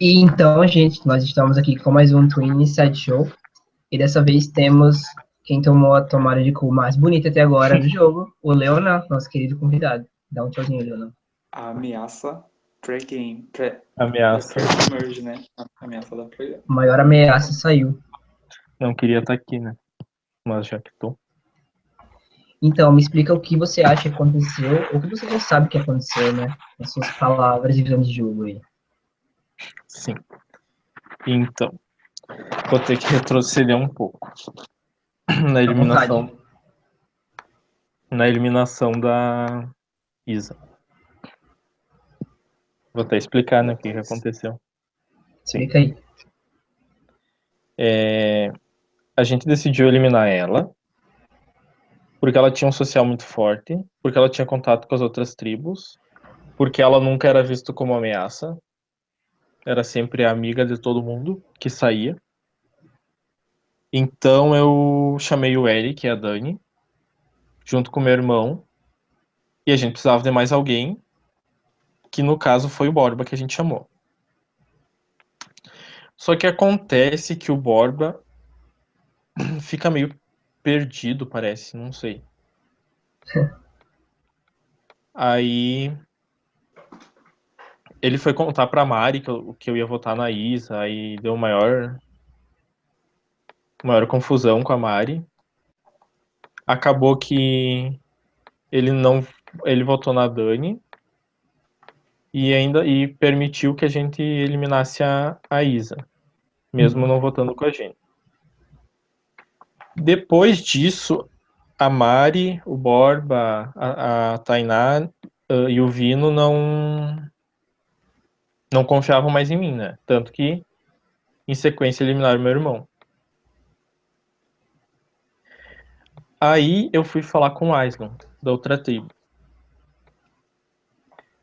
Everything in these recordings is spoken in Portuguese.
E então, gente, nós estamos aqui com mais um Twin Inside Show. E dessa vez temos quem tomou a tomada de cu mais bonita até agora do jogo, o Leonan, nosso querido convidado. Dá um tchauzinho, Leonan. A ameaça pré-game. Pré Ameaça. merge, né? A ameaça da pré A maior ameaça saiu. Não queria estar aqui, né? Mas já que tô. Então, me explica o que você acha que aconteceu, ou o que você já sabe que aconteceu, né? As suas palavras e visão de jogo aí. Sim. Então, vou ter que retroceder um pouco. Na eliminação. Na eliminação da Isa. Vou até explicar, né, o que, que aconteceu. Explica aí. É, a gente decidiu eliminar ela porque ela tinha um social muito forte, porque ela tinha contato com as outras tribos, porque ela nunca era vista como ameaça, era sempre a amiga de todo mundo que saía. Então eu chamei o Eric e a Dani, junto com meu irmão, e a gente precisava de mais alguém, que no caso foi o Borba que a gente chamou. Só que acontece que o Borba fica meio perdido, parece, não sei. Aí ele foi contar pra Mari que eu, que eu ia votar na Isa, aí deu maior maior confusão com a Mari. Acabou que ele não ele votou na Dani e ainda e permitiu que a gente eliminasse a, a Isa, mesmo não votando com a gente. Depois disso, a Mari, o Borba, a, a Tainá uh, e o Vino não não confiavam mais em mim, né? Tanto que em sequência eliminaram meu irmão. Aí eu fui falar com o Aislan, da outra tribo.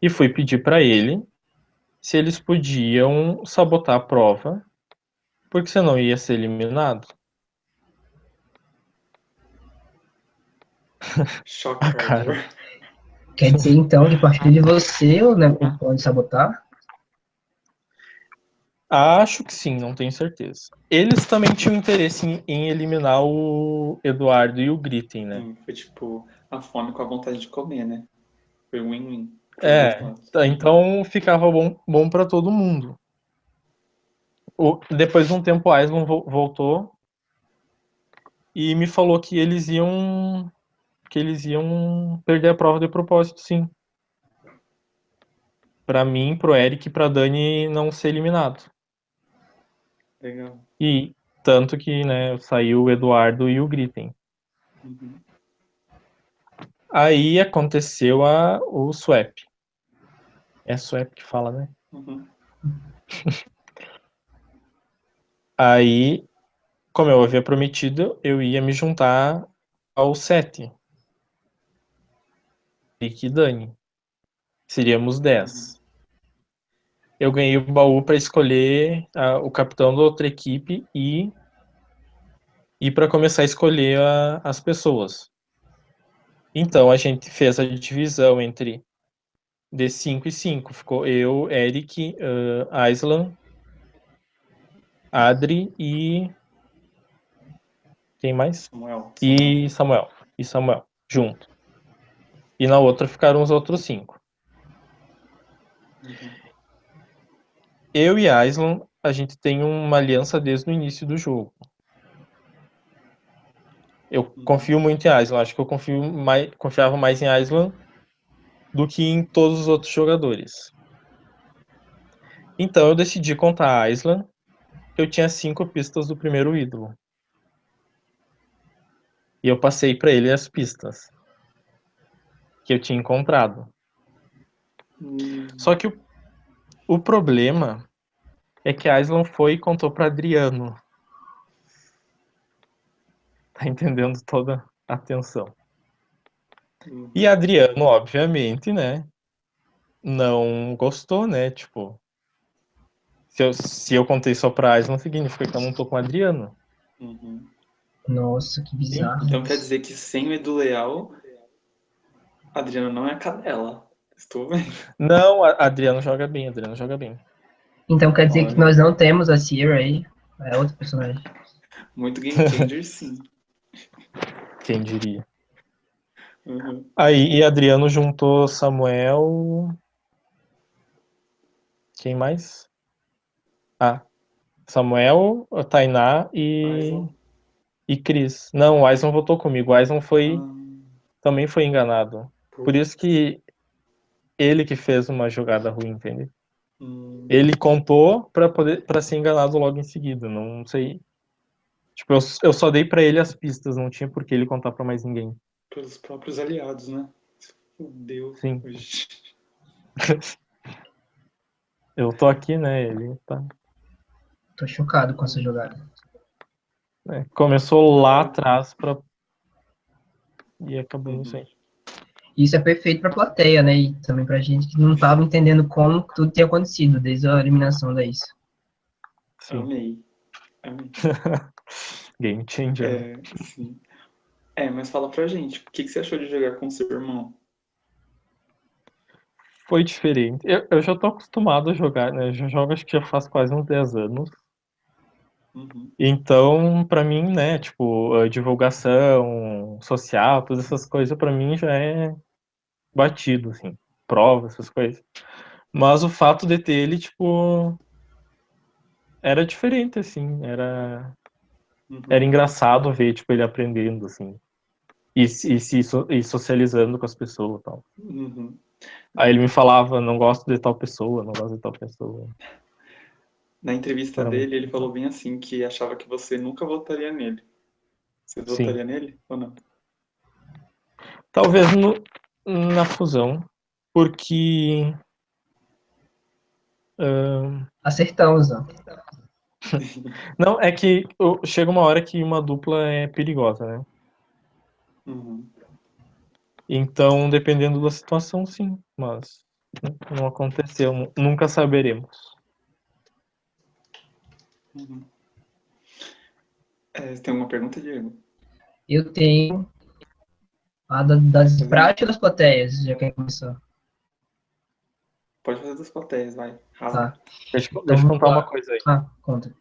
E fui pedir para ele se eles podiam sabotar a prova, porque senão ia ser eliminado. Cara. Quer dizer, então, que a partir de você, o né, pode sabotar? Acho que sim, não tenho certeza. Eles também tinham interesse em, em eliminar o Eduardo e o Gritten, né? Sim, foi tipo a fome com a vontade de comer, né? Foi win-win. É, tá, então ficava bom, bom para todo mundo. O, depois de um tempo, o Aislan vo- voltou e me falou que eles iam que eles iam perder a prova de propósito, sim. Pra mim, pro Eric e pra Dani não ser eliminado. Legal. E tanto que, né, saiu o Eduardo e o Gritten. Uhum. Aí aconteceu a, o swap. É swap que fala, né? Uhum. Aí, como eu havia prometido, eu ia me juntar ao sete. E Dani. Seríamos 10. Eu ganhei o baú para escolher o capitão da outra equipe e e para começar a escolher a- as pessoas. Então a gente fez a divisão entre de 5 e 5. Ficou eu, Eric, uh, Aislan, Adri e. Quem mais? Samuel. E Samuel. E Samuel, junto. E na outra ficaram os outros cinco. Eu e Aislan, a gente tem uma aliança desde o início do jogo. Eu confio muito em Aislan. Acho que eu confio mais, confiava mais em Aislan do que em todos os outros jogadores. Então eu decidi contar a Aislan. Eu tinha cinco pistas do primeiro ídolo. E eu passei para ele as pistas que eu tinha encontrado. Hum, Só que o, o problema é que a Aislan foi e contou para Adriano. Tá entendendo toda a tensão. E Adriano, obviamente, né? Não gostou, né? Tipo, se eu, se eu contei só pra Aislan, significa que eu não tô com o Adriano. Uhum. Nossa, que bizarro. Então quer dizer que sem o Edu Leal, Adriano não é a cadela. Estou vendo. Não, Adriano joga bem, Adriano joga bem. Então quer dizer que Olha. nós não temos a Sierra aí. É outro personagem. Muito game changer, sim. Quem diria? Uhum. Aí, e Adriano juntou Samuel. Quem mais? Ah, Samuel, Tainá e, Aison. e Cris. Não, o Aison votou comigo. O Aison foi, Ah, também foi enganado. Por isso que ele que fez uma jogada ruim, entende? Ele contou pra poder para ser enganado logo em seguida. Não sei. Tipo, eu, eu só dei pra ele as pistas, não tinha por que ele contar pra mais ninguém. pelos próprios aliados, né? Fudeu. Sim. Eu tô aqui, né? Ele tá. Tô chocado com essa jogada. É, começou lá atrás pra. E acabou nisso aí. Isso é perfeito pra plateia, né? E também pra gente que não tava entendendo como tudo tinha acontecido desde a eliminação da isso. Sim. Amei. Amei. Game changer. É, sim. É, mas fala pra gente, o que, que você achou de jogar com seu irmão? Foi diferente. Eu, eu já tô acostumado a jogar, né? Eu já jogo acho que já faz quase uns 10 anos. Uhum. Então, pra mim, né, tipo, a divulgação social, todas essas coisas, pra mim já é batido, assim. Prova, essas coisas. Mas o fato de ter ele, tipo, era diferente, assim. Era, Uhum. era engraçado ver, tipo, ele aprendendo, assim. E, se- e se e socializando com as pessoas e tal. Uhum. Aí ele me falava, não gosto de tal pessoa, não gosto de tal pessoa. Na entrevista Caramba. dele, ele falou bem assim que achava que você nunca votaria nele. Você Sim. votaria nele ou não? Talvez no, na fusão, porque. ahn, Acertamos, ó. não, é que eu- chega uma hora que uma dupla é perigosa, né? Uhum. Então, dependendo da situação, sim, mas não aconteceu, nu- nunca saberemos. Uhum. É, você tem alguma pergunta, Diego? Eu tenho a da- das práticas das plateias, já que começou. Pode fazer das plateias, vai. Tá. Deixa, eu- deixa eu contar uma coisa aí. Ah, conta.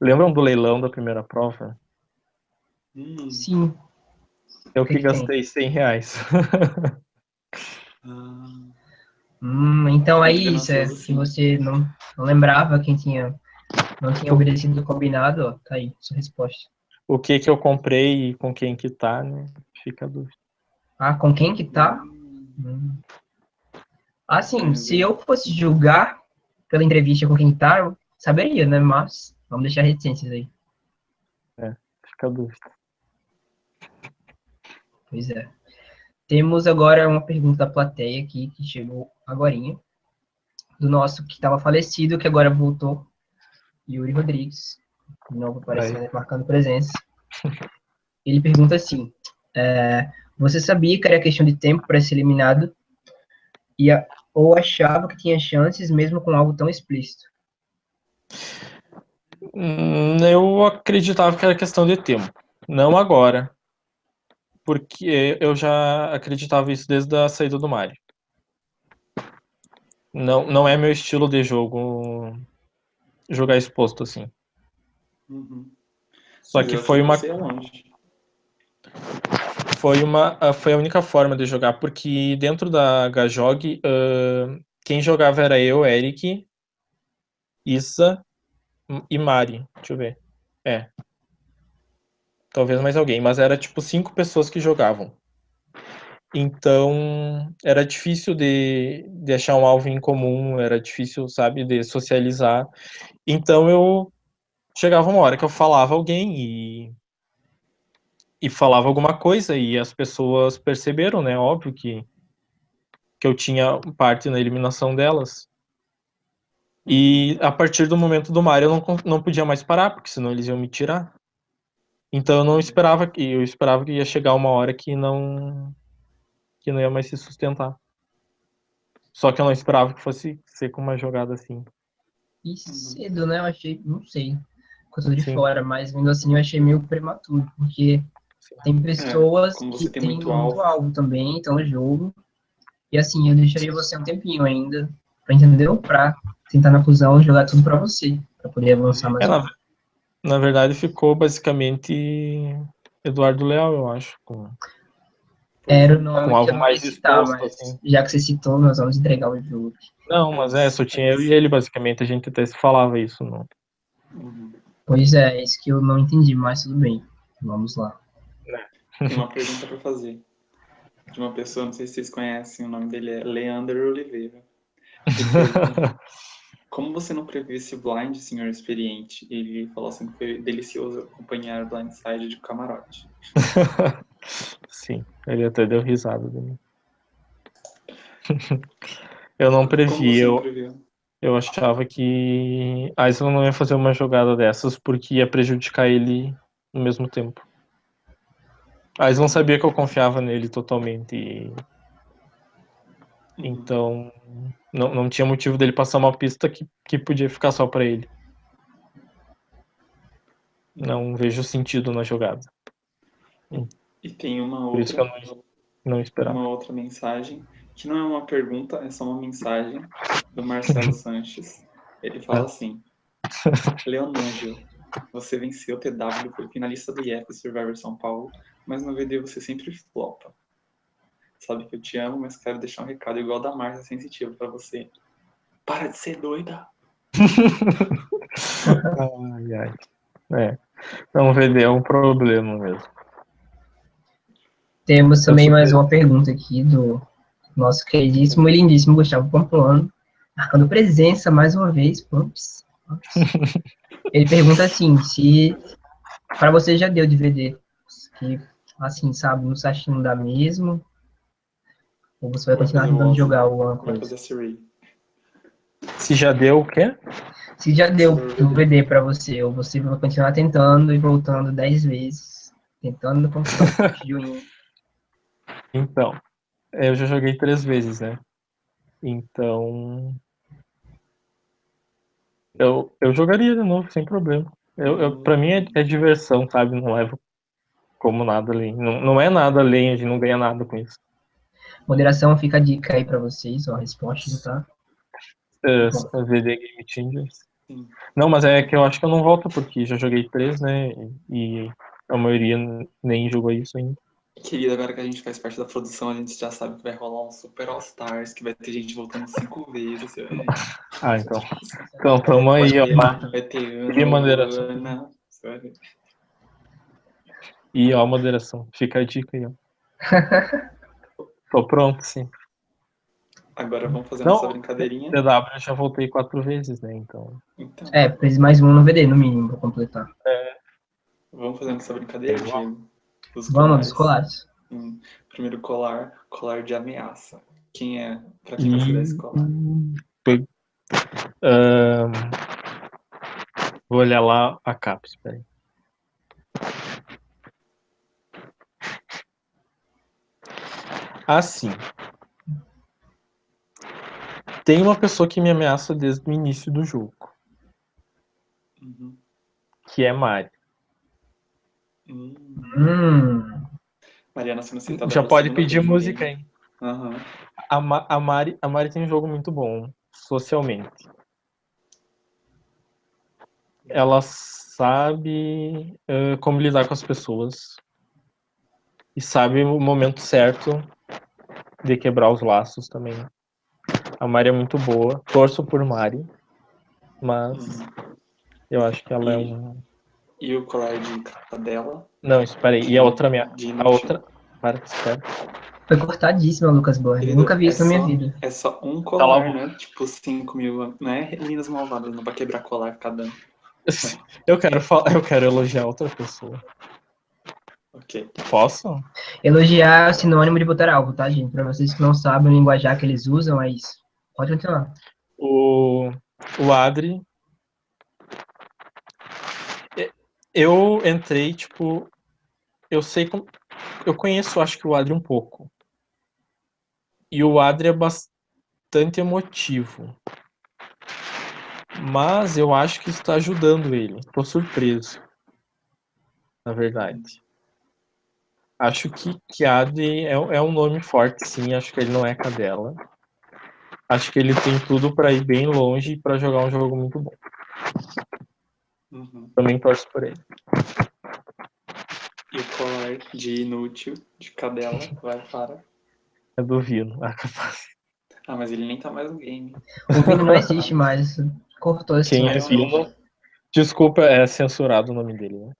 Lembram do leilão da primeira prova? Hum. Sim. Eu que que que tem? gastei 100 reais. Ah, Hum, então é isso, é sim. você não, não lembrava quem tinha, não tinha obedecido o combinado, ó, tá aí, sua resposta. o que que eu comprei e com quem que tá, né? Fica a dúvida. Ah, com quem que tá? hum. Assim, se Deus. eu fosse julgar pela entrevista com quem tá, eu saberia, né? Mas vamos deixar reticências aí. Fica a dúvida. Pois é. Temos agora uma pergunta da plateia aqui, que chegou agorinha, do nosso que estava falecido, que agora voltou, Yuri Rodrigues, de novo aparecendo, e marcando presença. Ele pergunta assim, é, você sabia que era questão de tempo para ser eliminado e a- ou achava que tinha chances mesmo com algo tão explícito? Hum, Eu acreditava que era questão de tempo. Não agora. Porque eu já acreditava isso desde a saída do Mario. Não, não é meu estilo de jogo jogar exposto assim. Uhum. Só que eu foi uma, foi uma ah, foi a única forma de jogar, porque dentro da Gajog, ah, quem jogava era eu, Eric, Issa e Mari. Deixa eu ver. É. Talvez mais alguém, mas era tipo cinco pessoas que jogavam. Então era difícil de, de achar um alvo em comum, era difícil, sabe, de socializar. Então eu chegava uma hora que eu falava alguém e e falava alguma coisa e as pessoas perceberam, né? Óbvio que que eu tinha parte na eliminação delas. E a partir do momento do Mario eu não, não podia mais parar, porque senão eles iam me tirar. Então eu não esperava que eu esperava que ia chegar uma hora que não que não ia mais se sustentar. Só que eu não esperava que fosse ser com uma jogada assim. E cedo, né? Eu achei, não sei, tô de Sim. fora, mas vendo assim eu achei meio prematuro, porque Sim. tem pessoas como que têm muito muito, alvo. também, então no jogo. E assim, eu deixaria você um tempinho ainda, pra, entendeu? Pra tentar na fusão jogar tudo pra você, pra poder avançar mais É, na, na verdade ficou basicamente Eduardo Leal, eu acho. Com... Era o nome Com que algo mais citar, exposto, mas assim. já que você citou, nós vamos entregar o jogo. Não, mas é, só tinha eu e ele, basicamente. A gente até se falava isso. Não. Pois é, é isso que eu não entendi, mas tudo bem. Vamos lá. Tem uma pergunta pra fazer. De uma pessoa, não sei se vocês conhecem, o nome dele é Leandro Oliveira. Como você não previu esse blind, senhor experiente? Ele falou assim que foi delicioso acompanhar o blindside de camarote. Sim, ele até deu risada de mim. eu não previ, eu, previu? eu achava que a Isla não ia fazer uma jogada dessas porque ia prejudicar ele no mesmo tempo. A Isla não sabia que eu confiava nele totalmente. e- Uhum. Então, não, não tinha motivo dele passar uma pista que, que podia ficar só pra ele. Não vejo sentido na jogada. E tem uma Por isso que eu outra, não, não esperava. uma outra mensagem, que não é uma pergunta, é só uma mensagem do Marcelo Sanches. Ele fala assim: Leonândio, você venceu o TW, foi finalista do IF Survivor São Paulo, mas no VD você sempre flopa. Sabe que eu te amo, mas quero deixar um recado igual da Marcia Sensitiva pra você. Para de ser doida! Ai, ai. É. Então, VD é um problema mesmo. Temos também mais uma pergunta aqui do nosso queridíssimo e lindíssimo Gustavo Pamplona, marcando presença mais uma vez. Pumps. Ele pergunta assim, se para você já deu DVD, que assim, sabe, no não dá mesmo, ou você vai continuar o tentando jogar alguma coisa? fazer Siri. Se já deu o quê? Se já deu um DVD para você, ou você vai continuar tentando e voltando 10 vezes, tentando conquistar o joinha. Então, eu já joguei três vezes, né? Então. Eu, eu jogaria de novo, sem problema. Eu, eu, pra mim é, é diversão, sabe? Não levo como nada além. Não, não é nada além, a gente não ganha nada com isso. Moderação, fica a dica aí para vocês, ó, a resposta, tá? É, VD Game Changers. Sim. Não, mas é que eu acho que eu não volto porque já joguei três, né? E a maioria nem jogou isso ainda. Querida, agora que a gente faz parte da produção, a gente já sabe que vai rolar um Super All Stars, que vai ter gente voltando cinco vezes. Ah, então. Então, tamo aí, ó. vai ter Ana, moderação. Ana. E ó, a moderação. Fica a dica aí, ó. Tô pronto, sim. Agora vamos fazer Não. nossa brincadeirinha. DW eu já voltei quatro vezes, né? Então. Então, É, precisa mais um no VD, no mínimo, para completar. vamos fazer nossa brincadeira, Vamos. Diego. Dos Vamos, dos colares. Hum, primeiro colar, colar de ameaça. Quem é? Pra quem você dá esse colar? Ahn, vou olhar lá a capa, espera aí. Assim. Tem uma pessoa que me ameaça desde o início do jogo, Uhum. que é Mari. Hum. Hum, Mariana sendo sentada Já pode pedir música, hein? Aham. A, Ma- a Mari, a Mari tem um jogo muito bom, socialmente. Ela sabe eh, como lidar com as pessoas e sabe o momento certo de quebrar os laços também. A Mari é muito boa, torço por Mari, mas Uhum. eu acho que ela é E- um. E o colar de cadela. Não, espera aí. E a outra minha. De A outra. Para, espera. foi cortadíssima, Lucas Borges. Nunca vi isso é na minha só- vida. É só um a colar, boca. né? Tipo 5 mil. Não é meninas malvadas, não vai quebrar colar cada. Eu quero falar, eu quero elogiar outra pessoa. Ok. Posso? Elogiar é sinônimo de botar alvo, tá, gente? Para vocês que não sabem o linguajar que eles usam, é isso. Pode continuar. O, o Adri. Eu entrei, tipo. Eu sei como. Eu conheço, acho que o Adri um pouco. E o Adri é bastante emotivo. Mas eu acho que está ajudando ele. Tô surpreso. Na verdade. Acho que, Adri é, é um nome forte, sim. Acho que ele não é cadela. Acho que ele tem tudo para ir bem longe e para jogar um jogo muito bom. Uhum. Também torço por ele. E o colar de inútil, de cadela, vai para. É do Vino. Ah, capaz. Ah, mas ele nem tá mais no game. O Vini não existe mais. Cortou esse Quem é. Vino? Desculpa, é censurado o nome dele, né?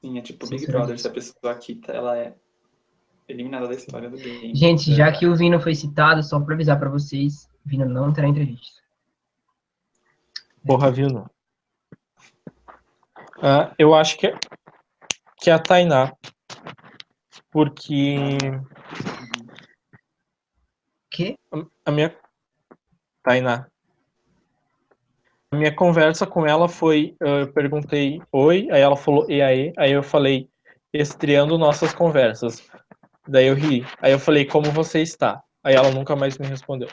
Sim, é tipo Big. Brother. Se a pessoa quita, ela é eliminada da história do game. Gente, É. já que o Vino foi citado, só pra avisar pra vocês, Vino não terá entrevista. Porra, Vino. Ah, eu acho que é, que é a Tainá. Porque Que? a minha. Tainá. Minha conversa com ela foi: eh, eu perguntei oi, aí ela falou e aí, aí eu falei, estreando nossas conversas. Daí eu ri. Aí eu falei, como você está? Aí ela nunca mais me respondeu.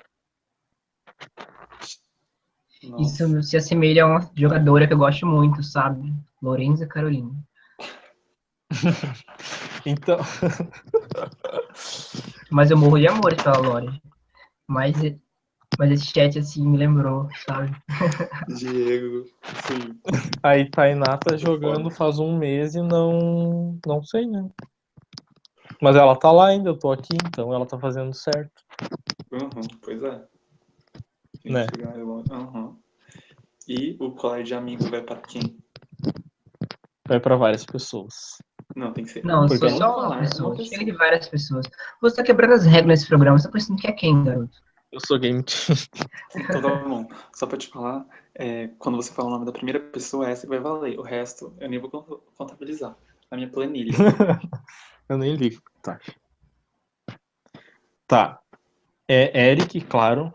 Nossa. Isso se assemelha a uma jogadora que eu gosto muito, sabe? Lorenza Carolina. Então, Mas eu morro de amor pela Lore. Mas, mas esse chat, assim, me lembrou, sabe? Diego. Sim. aí Tainá tá jogando faz um mês e não. Não sei, né? Mas ela tá lá ainda, eu tô aqui, então ela tá fazendo certo. Uhum, pois é. Né? Uhum. E o colar de amigo vai para quem? Vai pra várias pessoas. Não, tem que ser. Não, Porque só uma uma pessoa. Chega de várias pessoas. Você tá quebrando as regras nesse programa. Você tá pensando que é quem, garoto? Eu sou game team. Então tá bom. Só pra te falar, é, quando você fala o nome da primeira pessoa, essa que vai valer. O resto eu nem vou con- contabilizar na minha planilha. Eu nem ligo. Tá. Tá. É Eric, claro.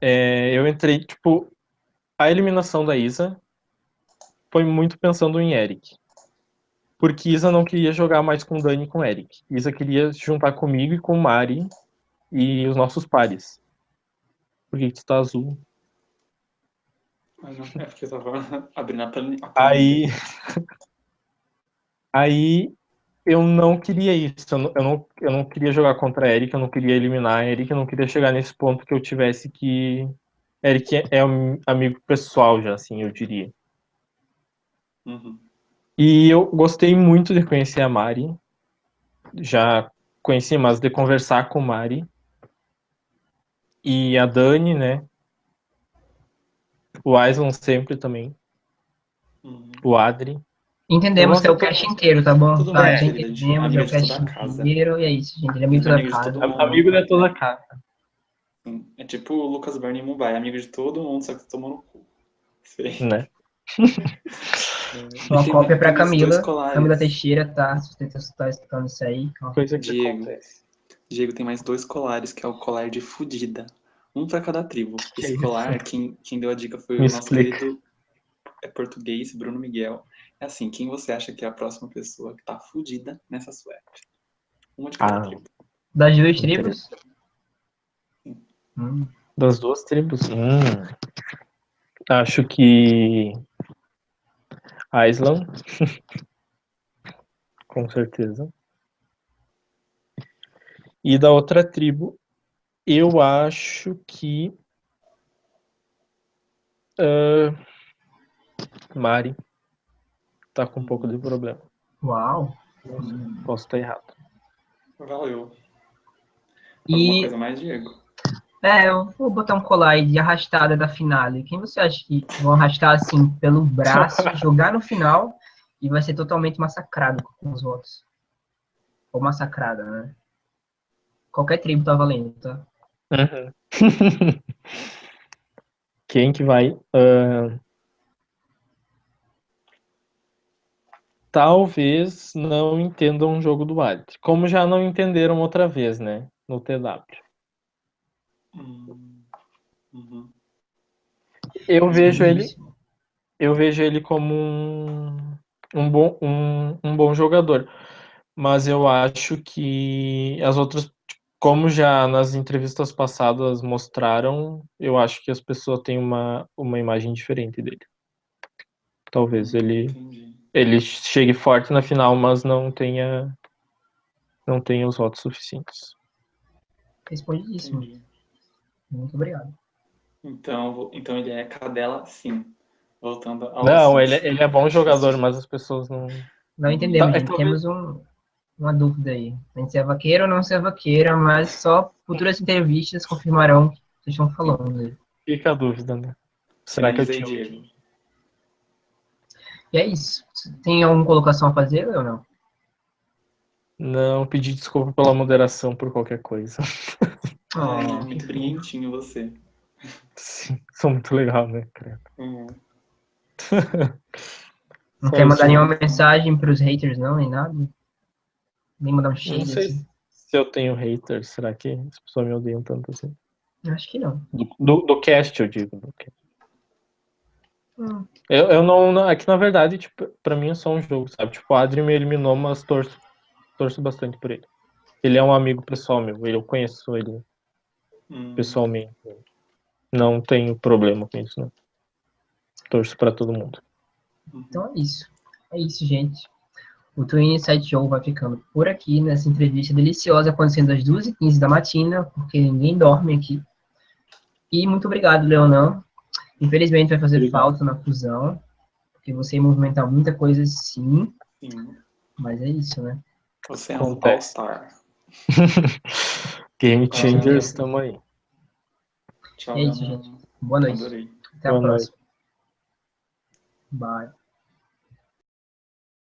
É, eu entrei, tipo, a eliminação da Isa foi muito pensando em Eric. Porque Isa não queria jogar mais com Dani e com Eric. Isa queria se juntar comigo e com Mari e os nossos pares. Por que que tu tá azul? Mas não, é porque eu tava abrindo a planilha. Aí. Aí eu não queria isso. Eu não, eu não, eu não queria jogar contra a Erika, eu não queria eliminar a Erika, eu não queria chegar nesse ponto que eu tivesse que. Eric é, é um amigo pessoal já, assim, eu diria. Uhum. E eu gostei muito de conhecer a Mari. Já conheci, mas de conversar com Mari. E a Dani, né? O Aislan sempre também. Uhum. O Adri. Entendemos que é o cast inteiro, tá bom? Tudo Tá, bem, gente é entendemos, é o cast inteiro, e é isso, gente. Ele é amigo da Amigo de casa. Amigo de toda a casa. É tipo o Lucas Bernie Mumbai, amigo de todo mundo, só que tomou no cu. Sei. Né? Uma cópia pra Camila. Camila Teixeira, tá? Se você tá escutando isso aí. ó. Coisa que Diego. acontece. Diego tem mais dois colares, que é o colar de fudida. Um pra cada tribo. Esse colar, quem, quem deu a dica foi Me o nosso explica. querido é português, Bruno Miguel. É assim, quem você acha que é a próxima pessoa que tá fudida nessa swap? Uma de cada Ah. tribo. Das duas tribos? Hum. Das duas tribos. Hum. Acho que. Island. Com certeza. E da outra tribo, eu acho que. ah, Mari. Tá com um pouco de problema. Uau. Posso estar errado. Valeu. Alguma E coisa mais, Diego? É, eu vou botar um colar aí de arrastada da finale. Quem você acha que vão arrastar assim pelo braço, jogar no final e vai ser totalmente massacrado com os votos? Ou massacrada, né? Qualquer tribo tá valendo, tá? Uhum. Quem que vai? ah, Talvez não entendam um jogo do Adri. Como já não entenderam outra vez, né? No TW. Hum, uhum. Eu vejo ele, eu vejo ele como um, um, bom, um, um bom jogador. Mas eu acho que as outras, como já nas entrevistas passadas mostraram, eu acho que as pessoas têm uma, uma imagem diferente dele. Talvez ele, Entendi. ele chegue forte na final, mas não tenha não tenha os votos suficientes. Respondidíssimo. Entendi. Muito obrigado. Então, então ele é cadela, sim. Voltando ao. Não, ele, ele é bom jogador, mas as pessoas não. Não entendemos, Tá, gente. talvez- Temos um, uma dúvida aí. A gente se é vaqueiro ou não se é vaqueira, mas só futuras entrevistas confirmarão o que vocês estão falando aí. Fica a dúvida, né? Será que eu tinha. Diego. E é isso. Tem alguma colocação a fazer ou não? Não, pedi desculpa pela moderação por qualquer coisa. Ah, Oh, muito brilhantinho você. Sim, sou muito legal, né, cara? Uhum. não quer mandar nenhuma mensagem pros haters, não, nem nada? Nem mandar um Não shade, sei assim? se eu tenho haters. Será que as pessoas me odeiam tanto assim? Acho que não. Do, do, do cast, eu digo. do cast. Hum, Eu, eu não, não. É que na verdade, tipo, pra mim é só um jogo, sabe? Tipo, o Adri me eliminou, mas torço, torço bastante por ele. Ele é um amigo pessoal meu. Eu conheço ele Hum. pessoalmente. Não tenho problema com isso, não. Torço pra todo mundo. Então é isso. É isso, gente. O Twin Insight Show vai ficando por aqui nessa entrevista deliciosa acontecendo às 2h15 da matina, porque ninguém dorme aqui. E muito obrigado, Leonan. Infelizmente vai fazer Obrigado. falta na fusão, porque você ia movimentar muita coisa sim, Sim. mas é isso, né? Você é um all-star. Game Changers, Ah. tamo aí. Tchau, É isso, gente. Boa noite. Adorei. Até a Boa noite. próxima. Bye.